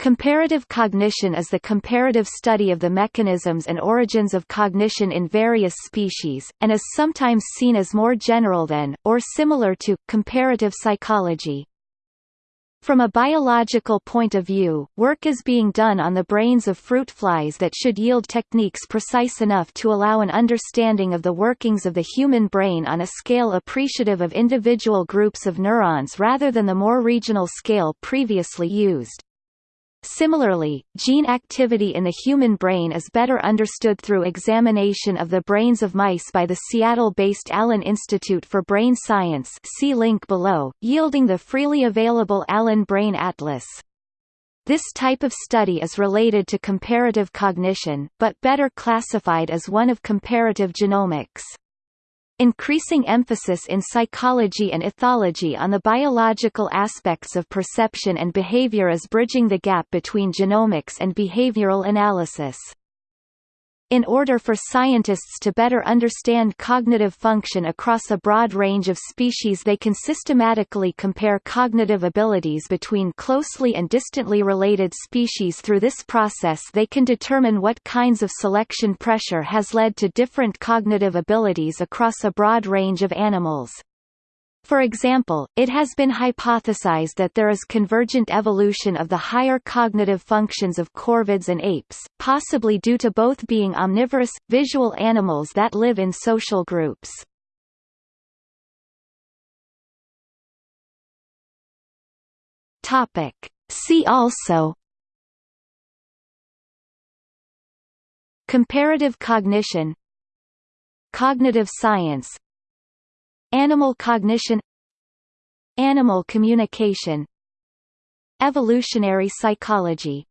Comparative cognition is the comparative study of the mechanisms and origins of cognition in various species, and is sometimes seen as more general than, or similar to, comparative psychology. From a biological point of view, work is being done on the brains of fruit flies that should yield techniques precise enough to allow an understanding of the workings of the human brain on a scale appreciative of individual groups of neurons rather than the more regional scale previously used. Similarly, gene activity in the human brain is better understood through examination of the brains of mice by the Seattle-based Allen Institute for Brain Science see link below, yielding the freely available Allen Brain Atlas. This type of study is related to comparative cognition, but better classified as one of comparative genomics. Increasing emphasis in psychology and ethology on the biological aspects of perception and behavior is bridging the gap between genomics and behavioral analysis. In order for scientists to better understand cognitive function across a broad range of species they can systematically compare cognitive abilities between closely and distantly related species through this process they can determine what kinds of selection pressure has led to different cognitive abilities across a broad range of animals. For example, it has been hypothesized that there is convergent evolution of the higher cognitive functions of corvids and apes, possibly due to both being omnivorous, visual animals that live in social groups. See also Comparative cognition Cognitive science Animal cognition Animal communication Evolutionary psychology